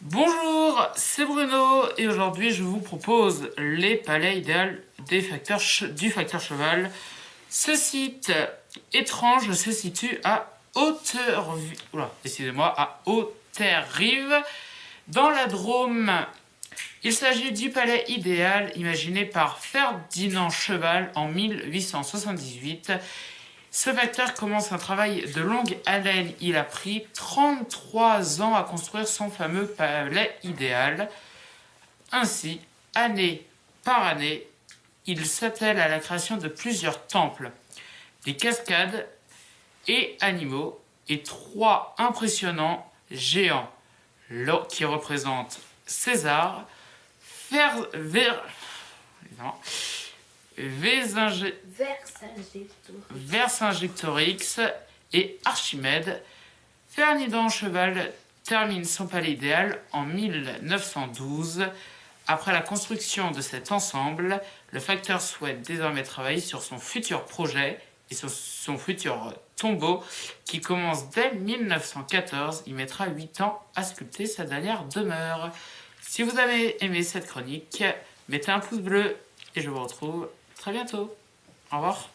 Bonjour, c'est Bruno et aujourd'hui je vous propose les palais facteurs du facteur cheval. Ce site étrange se situe à hauteur, excusez-moi, à Hauteur-Rive, dans la Drôme. Il s'agit du palais idéal imaginé par Ferdinand Cheval en 1878 ce facteur commence un travail de longue haleine. Il a pris 33 ans à construire son fameux palais idéal. Ainsi, année par année, il s'attelle à la création de plusieurs temples, des cascades et animaux, et trois impressionnants géants qui représentent César, Ver, Vercingétorix et Archimède. Ferdinand Cheval termine son palais idéal en 1912. Après la construction de cet ensemble, le facteur souhaite désormais travailler sur son futur projet et sur son futur tombeau qui commence dès 1914. Il mettra 8 ans à sculpter sa dernière demeure. Si vous avez aimé cette chronique, mettez un pouce bleu et je vous retrouve très bientôt. Au revoir.